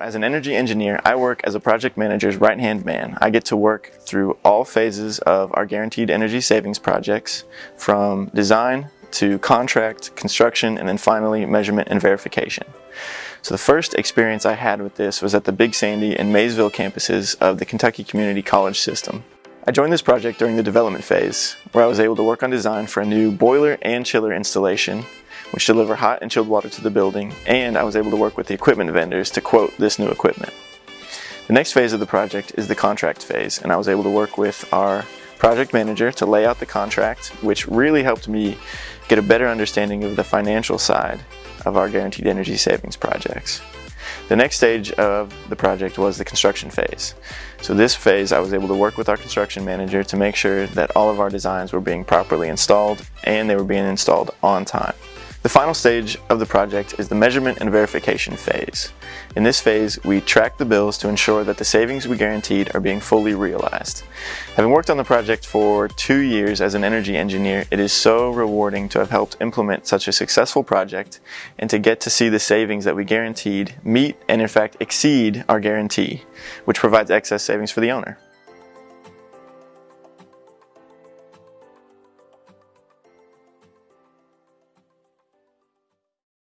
As an energy engineer, I work as a project manager's right-hand man. I get to work through all phases of our guaranteed energy savings projects, from design to contract, construction, and then finally measurement and verification. So the first experience I had with this was at the Big Sandy and Maysville campuses of the Kentucky Community College System. I joined this project during the development phase, where I was able to work on design for a new boiler and chiller installation, which deliver hot and chilled water to the building, and I was able to work with the equipment vendors to quote this new equipment. The next phase of the project is the contract phase, and I was able to work with our project manager to lay out the contract, which really helped me get a better understanding of the financial side of our guaranteed energy savings projects. The next stage of the project was the construction phase. So this phase I was able to work with our construction manager to make sure that all of our designs were being properly installed and they were being installed on time. The final stage of the project is the measurement and verification phase. In this phase, we track the bills to ensure that the savings we guaranteed are being fully realized. Having worked on the project for two years as an energy engineer, it is so rewarding to have helped implement such a successful project and to get to see the savings that we guaranteed meet and in fact exceed our guarantee, which provides excess savings for the owner.